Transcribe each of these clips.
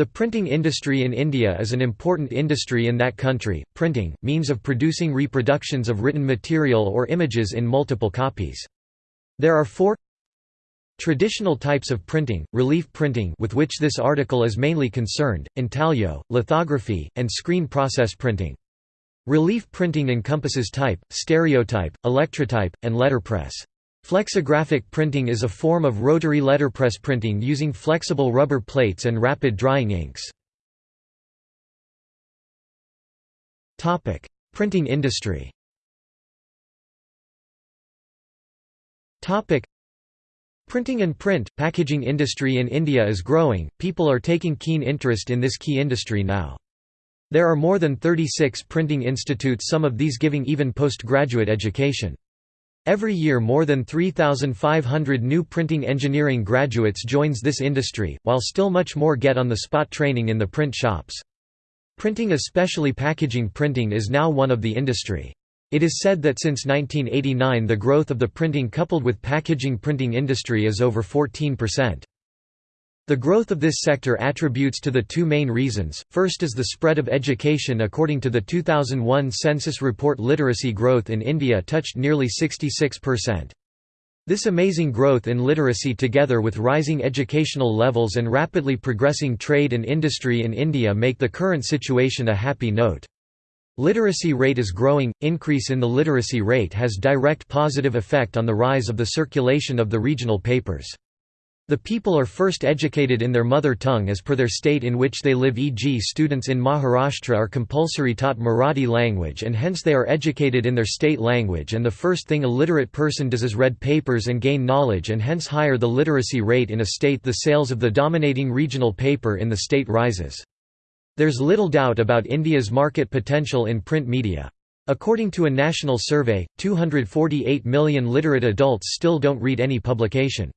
The printing industry in India is an important industry in that country. Printing, means of producing reproductions of written material or images in multiple copies. There are four traditional types of printing, relief printing with which this article is mainly concerned, intaglio, lithography, and screen process printing. Relief printing encompasses type, stereotype, electrotype, and letterpress. Flexographic printing is a form of rotary letterpress printing using flexible rubber plates and rapid drying inks. Printing industry Printing and print, packaging industry in India is growing, people are taking keen interest in this key industry now. There are more than 36 printing institutes some of these giving even postgraduate education. Every year more than 3,500 new printing engineering graduates joins this industry, while still much more get on-the-spot training in the print shops. Printing especially packaging printing is now one of the industry. It is said that since 1989 the growth of the printing coupled with packaging printing industry is over 14%. The growth of this sector attributes to the two main reasons, first is the spread of education according to the 2001 census report literacy growth in India touched nearly 66%. This amazing growth in literacy together with rising educational levels and rapidly progressing trade and industry in India make the current situation a happy note. Literacy rate is growing, increase in the literacy rate has direct positive effect on the rise of the circulation of the regional papers. The people are first educated in their mother tongue as per their state in which they live e.g. students in Maharashtra are compulsory taught Marathi language and hence they are educated in their state language and the first thing a literate person does is read papers and gain knowledge and hence higher the literacy rate in a state the sales of the dominating regional paper in the state rises. There's little doubt about India's market potential in print media. According to a national survey, 248 million literate adults still don't read any publication.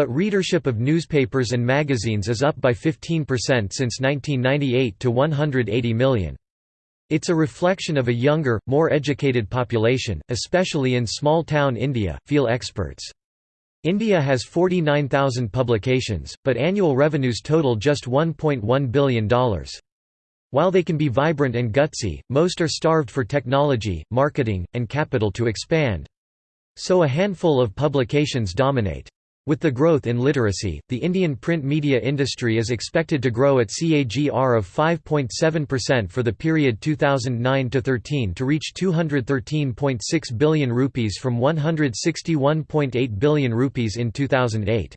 But readership of newspapers and magazines is up by 15% since 1998 to 180 million. It's a reflection of a younger, more educated population, especially in small-town India, feel experts. India has 49,000 publications, but annual revenues total just $1.1 billion. While they can be vibrant and gutsy, most are starved for technology, marketing, and capital to expand. So a handful of publications dominate. With the growth in literacy, the Indian print media industry is expected to grow at CAGR of 5.7% for the period 2009-13 to reach 213.6 billion rupees from 161.8 billion rupees in 2008.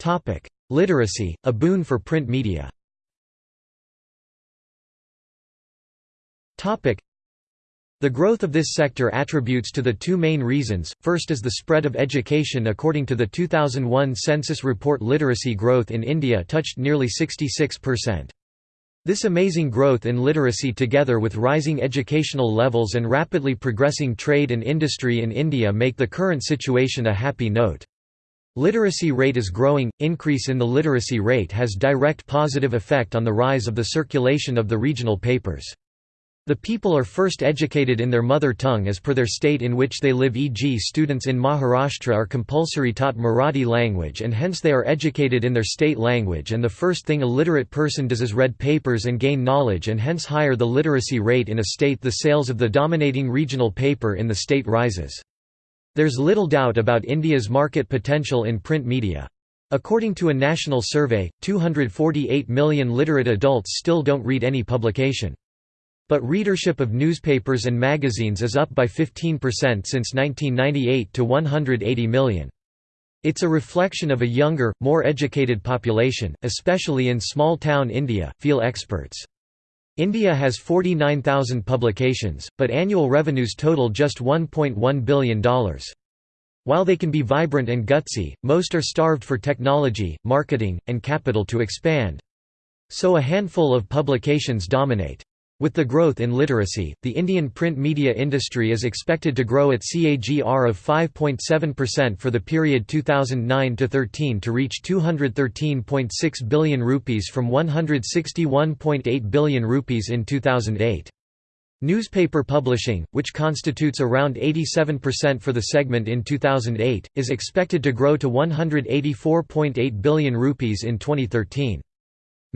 Topic: Literacy, a boon for print media the growth of this sector attributes to the two main reasons, first is the spread of education according to the 2001 census report literacy growth in India touched nearly 66%. This amazing growth in literacy together with rising educational levels and rapidly progressing trade and industry in India make the current situation a happy note. Literacy rate is growing, increase in the literacy rate has direct positive effect on the rise of the circulation of the regional papers. The people are first educated in their mother tongue as per their state in which they live e.g. students in Maharashtra are compulsory taught Marathi language and hence they are educated in their state language and the first thing a literate person does is read papers and gain knowledge and hence higher the literacy rate in a state the sales of the dominating regional paper in the state rises. There's little doubt about India's market potential in print media. According to a national survey, 248 million literate adults still don't read any publication. But readership of newspapers and magazines is up by 15% since 1998 to 180 million. It's a reflection of a younger, more educated population, especially in small-town India, feel experts. India has 49,000 publications, but annual revenues total just $1.1 billion. While they can be vibrant and gutsy, most are starved for technology, marketing, and capital to expand. So a handful of publications dominate. With the growth in literacy, the Indian print media industry is expected to grow at CAGR of 5.7% for the period 2009-13 to reach 213.6 billion rupees from 161.8 billion rupees in 2008. Newspaper publishing, which constitutes around 87% for the segment in 2008, is expected to grow to 184.8 billion rupees in 2013.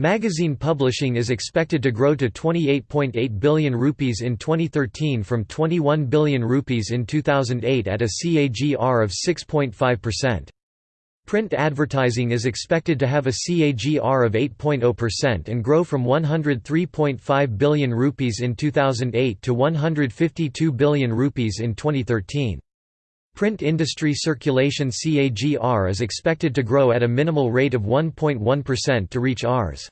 Magazine publishing is expected to grow to 28.8 billion rupees in 2013 from 21 billion rupees in 2008 at a CAGR of 6.5%. Print advertising is expected to have a CAGR of 8.0% and grow from 103.5 billion rupees in 2008 to 152 billion rupees in 2013. Print industry circulation CAGR is expected to grow at a minimal rate of 1.1% to reach Rs.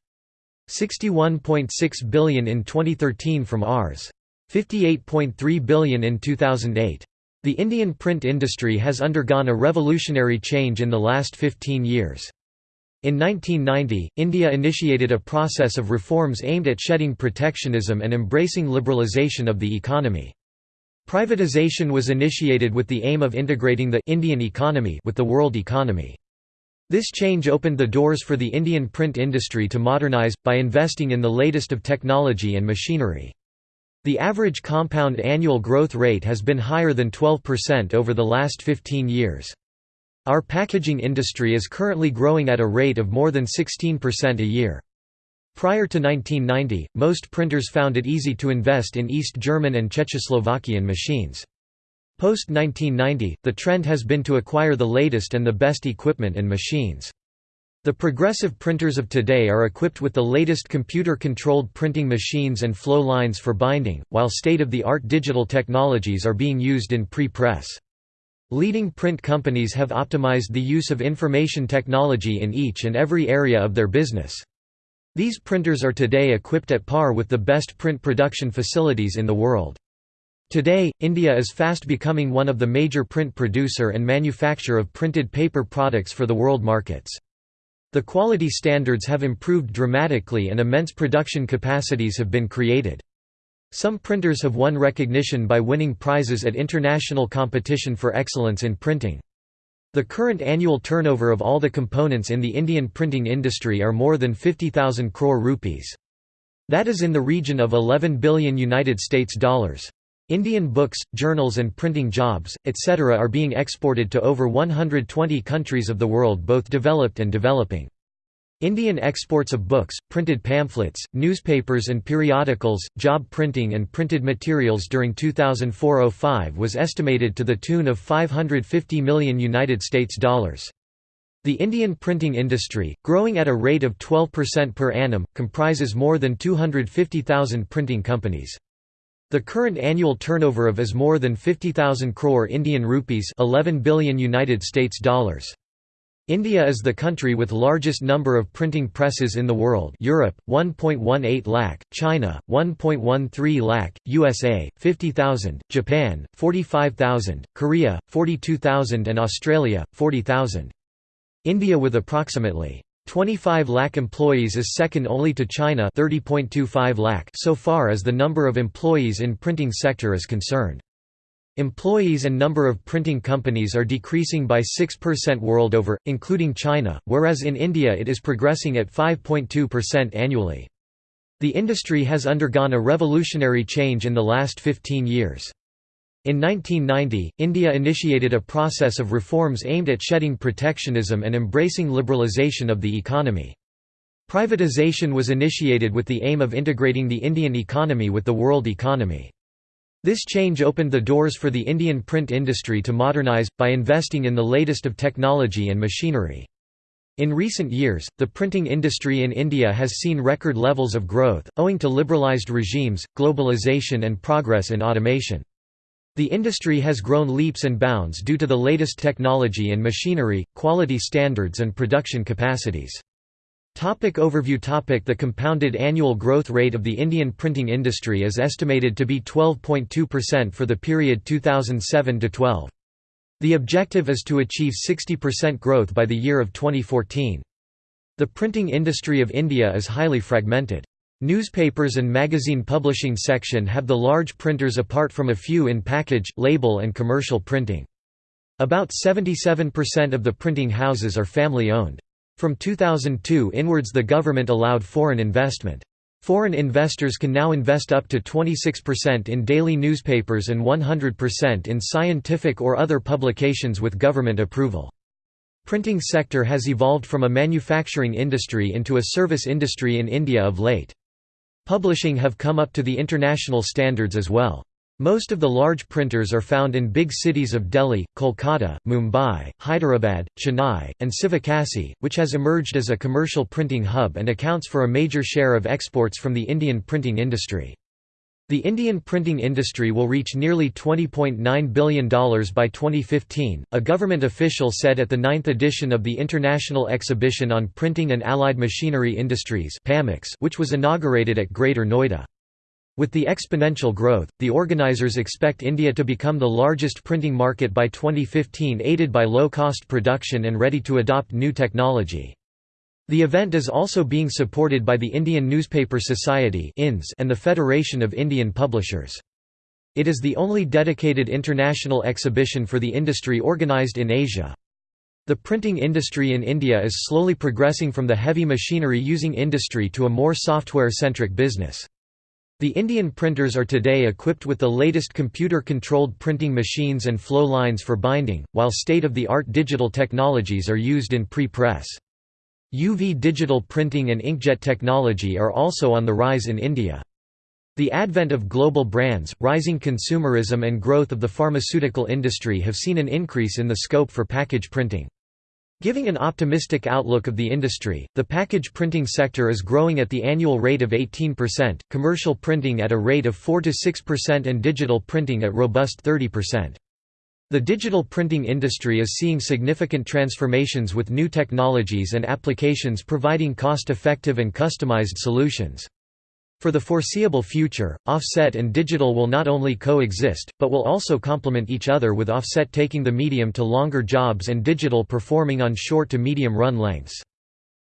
61.6 billion in 2013 from Rs. 58.3 billion in 2008. The Indian print industry has undergone a revolutionary change in the last 15 years. In 1990, India initiated a process of reforms aimed at shedding protectionism and embracing liberalisation of the economy. Privatization was initiated with the aim of integrating the Indian economy with the world economy. This change opened the doors for the Indian print industry to modernize, by investing in the latest of technology and machinery. The average compound annual growth rate has been higher than 12% over the last 15 years. Our packaging industry is currently growing at a rate of more than 16% a year. Prior to 1990, most printers found it easy to invest in East German and Czechoslovakian machines. Post-1990, the trend has been to acquire the latest and the best equipment and machines. The progressive printers of today are equipped with the latest computer-controlled printing machines and flow lines for binding, while state-of-the-art digital technologies are being used in pre-press. Leading print companies have optimized the use of information technology in each and every area of their business. These printers are today equipped at par with the best print production facilities in the world. Today, India is fast becoming one of the major print producer and manufacturer of printed paper products for the world markets. The quality standards have improved dramatically and immense production capacities have been created. Some printers have won recognition by winning prizes at international competition for excellence in printing. The current annual turnover of all the components in the Indian printing industry are more than 50,000 crore rupees. That is in the region of 11 billion United States dollars. Indian books, journals and printing jobs, etc. are being exported to over 120 countries of the world both developed and developing. Indian exports of books, printed pamphlets, newspapers and periodicals, job printing and printed materials during 2004-05 was estimated to the tune of 550 million United States dollars. The Indian printing industry, growing at a rate of 12% per annum, comprises more than 250,000 printing companies. The current annual turnover of is more than 50,000 crore Indian rupees 11 billion United States dollars. India is the country with largest number of printing presses in the world Europe, 1.18 lakh, China, 1.13 lakh, USA, 50,000, Japan, 45,000, Korea, 42,000 and Australia, 40,000. India with approximately 25 lakh employees is second only to China 30.25 lakh so far as the number of employees in printing sector is concerned. Employees and number of printing companies are decreasing by 6% world over, including China, whereas in India it is progressing at 5.2% annually. The industry has undergone a revolutionary change in the last 15 years. In 1990, India initiated a process of reforms aimed at shedding protectionism and embracing liberalisation of the economy. Privatization was initiated with the aim of integrating the Indian economy with the world economy. This change opened the doors for the Indian print industry to modernize, by investing in the latest of technology and machinery. In recent years, the printing industry in India has seen record levels of growth, owing to liberalised regimes, globalisation and progress in automation. The industry has grown leaps and bounds due to the latest technology and machinery, quality standards and production capacities. Topic overview topic The compounded annual growth rate of the Indian printing industry is estimated to be 12.2% for the period 2007–12. The objective is to achieve 60% growth by the year of 2014. The printing industry of India is highly fragmented. Newspapers and magazine publishing section have the large printers apart from a few in package, label and commercial printing. About 77% of the printing houses are family-owned. From 2002 inwards the government allowed foreign investment. Foreign investors can now invest up to 26% in daily newspapers and 100% in scientific or other publications with government approval. Printing sector has evolved from a manufacturing industry into a service industry in India of late. Publishing have come up to the international standards as well. Most of the large printers are found in big cities of Delhi, Kolkata, Mumbai, Hyderabad, Chennai, and Sivakasi, which has emerged as a commercial printing hub and accounts for a major share of exports from the Indian printing industry. The Indian printing industry will reach nearly $20.9 billion by 2015, a government official said at the ninth edition of the International Exhibition on Printing and Allied Machinery Industries which was inaugurated at Greater Noida. With the exponential growth, the organizers expect India to become the largest printing market by 2015 aided by low-cost production and ready to adopt new technology. The event is also being supported by the Indian Newspaper Society and the Federation of Indian Publishers. It is the only dedicated international exhibition for the industry organized in Asia. The printing industry in India is slowly progressing from the heavy machinery using industry to a more software-centric business. The Indian printers are today equipped with the latest computer-controlled printing machines and flow lines for binding, while state-of-the-art digital technologies are used in pre-press. UV digital printing and inkjet technology are also on the rise in India. The advent of global brands, rising consumerism and growth of the pharmaceutical industry have seen an increase in the scope for package printing. Giving an optimistic outlook of the industry, the package printing sector is growing at the annual rate of 18%, commercial printing at a rate of 4–6% and digital printing at robust 30%. The digital printing industry is seeing significant transformations with new technologies and applications providing cost-effective and customized solutions. For the foreseeable future, offset and digital will not only coexist, but will also complement each other with offset taking the medium to longer jobs and digital performing on short to medium run lengths.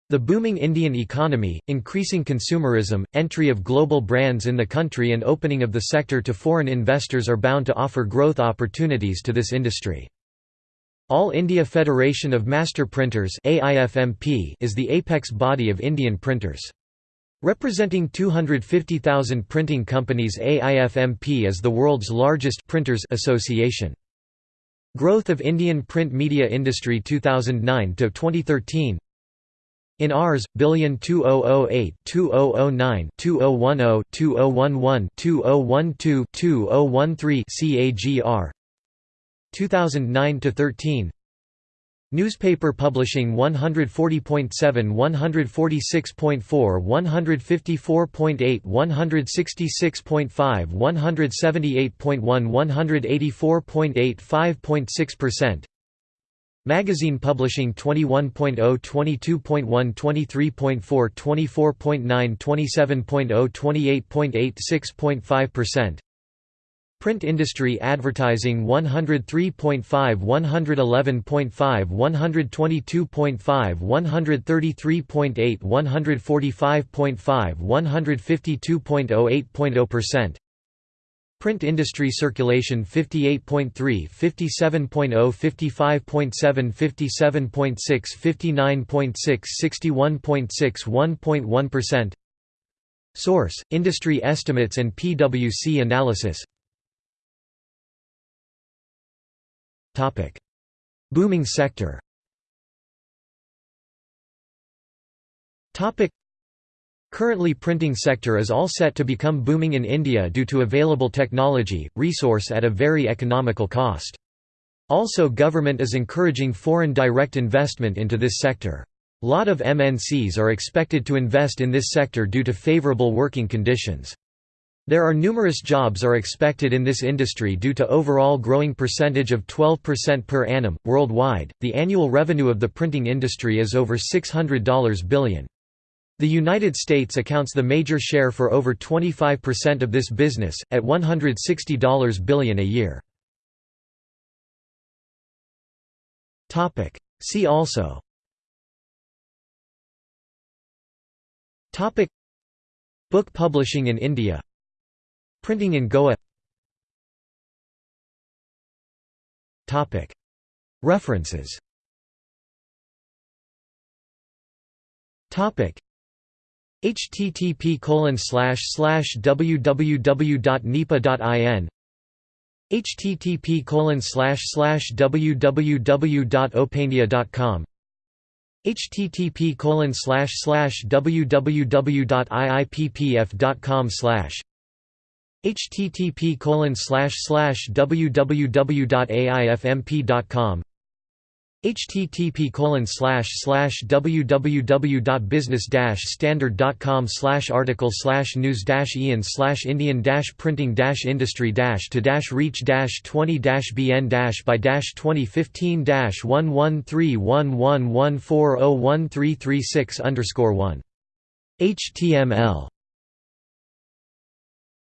The booming Indian economy, increasing consumerism, entry of global brands in the country and opening of the sector to foreign investors are bound to offer growth opportunities to this industry. All India Federation of Master Printers is the apex body of Indian printers. Representing 250,000 printing companies AIFMP is the world's largest printers association. Growth of Indian print media industry 2009 to 2013 in Rs. billion 2008 2009 2010 2011 2012 2013 CAGR 2009 to 13 Newspaper publishing 140.7 146.4 154.8 166.5 178.1 184.8 5.6% Magazine publishing 21.0 22.1 23.4 24.9 27.0 28.8 6.5% Print industry advertising 103.5 111.5 122.5 133.8 145.5 152.0 8.0% Print industry circulation 58.3 57.0 55.7 57.6 59.6 61.6 1.1% Source: Industry estimates and PwC analysis Booming sector Currently printing sector is all set to become booming in India due to available technology, resource at a very economical cost. Also government is encouraging foreign direct investment into this sector. Lot of MNCs are expected to invest in this sector due to favorable working conditions. There are numerous jobs are expected in this industry due to overall growing percentage of 12% per annum worldwide. The annual revenue of the printing industry is over $600 billion. The United States accounts the major share for over 25% of this business, at $160 billion a year. Topic: See also Topic Book publishing in India Printing in Goa. References. Http www.nipa.in http www.opania.com http www.iippf.com http www.aifmp.com http www.business standard.com slash article slash news dash ian slash indian printing dash industry dash to dash reach 20 bn dash by 2015 1131114013336 1 html